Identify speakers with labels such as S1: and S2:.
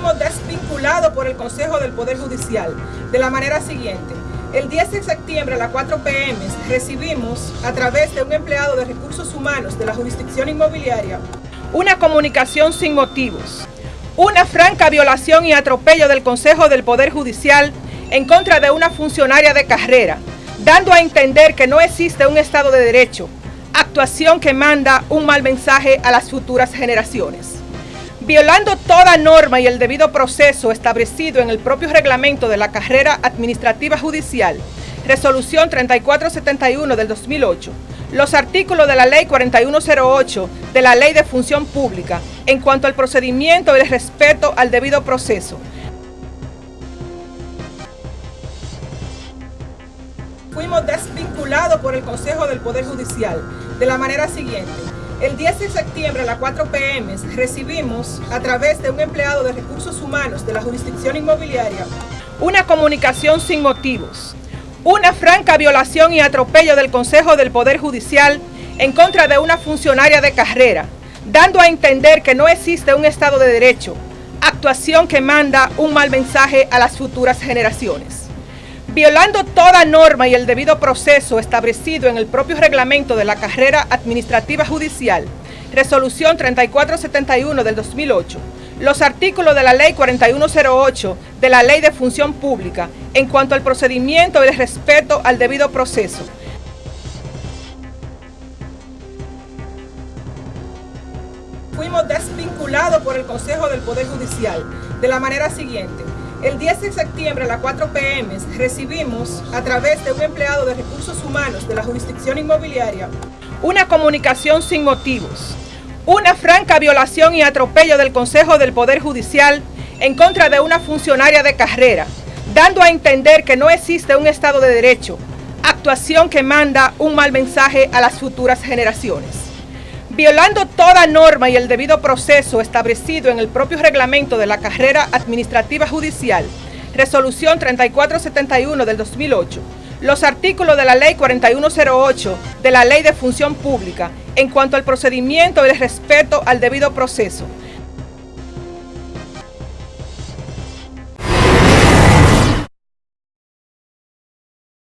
S1: fuimos desvinculados por el Consejo del Poder Judicial de la manera siguiente. El 10 de septiembre a las 4 pm recibimos a través de un empleado de recursos humanos de la jurisdicción inmobiliaria una comunicación sin motivos, una franca violación y atropello del Consejo del Poder Judicial en contra de una funcionaria de carrera, dando a entender que no existe un Estado de Derecho, actuación que manda un mal mensaje a las futuras generaciones violando toda norma y el debido proceso establecido en el propio reglamento de la carrera administrativa judicial, resolución 3471 del 2008, los artículos de la ley 4108 de la ley de función pública en cuanto al procedimiento y el respeto al debido proceso. Fuimos desvinculados por el Consejo del Poder Judicial de la manera siguiente. El 10 de septiembre a las 4 pm recibimos a través de un empleado de recursos humanos de la jurisdicción inmobiliaria una comunicación sin motivos, una franca violación y atropello del Consejo del Poder Judicial en contra de una funcionaria de carrera, dando a entender que no existe un Estado de Derecho, actuación que manda un mal mensaje a las futuras generaciones violando toda norma y el debido proceso establecido en el propio reglamento de la carrera administrativa judicial, resolución 3471 del 2008, los artículos de la ley 4108 de la ley de función pública en cuanto al procedimiento y el respeto al debido proceso. Fuimos desvinculados por el Consejo del Poder Judicial de la manera siguiente. El 10 de septiembre a las 4 pm recibimos a través de un empleado de recursos humanos de la jurisdicción inmobiliaria una comunicación sin motivos, una franca violación y atropello del Consejo del Poder Judicial en contra de una funcionaria de carrera, dando a entender que no existe un Estado de Derecho, actuación que manda un mal mensaje a las futuras generaciones violando toda norma y el debido proceso establecido en el propio reglamento de la carrera administrativa judicial, resolución 3471 del 2008, los artículos de la ley 4108 de la ley de función pública en cuanto al procedimiento y el respeto al debido proceso,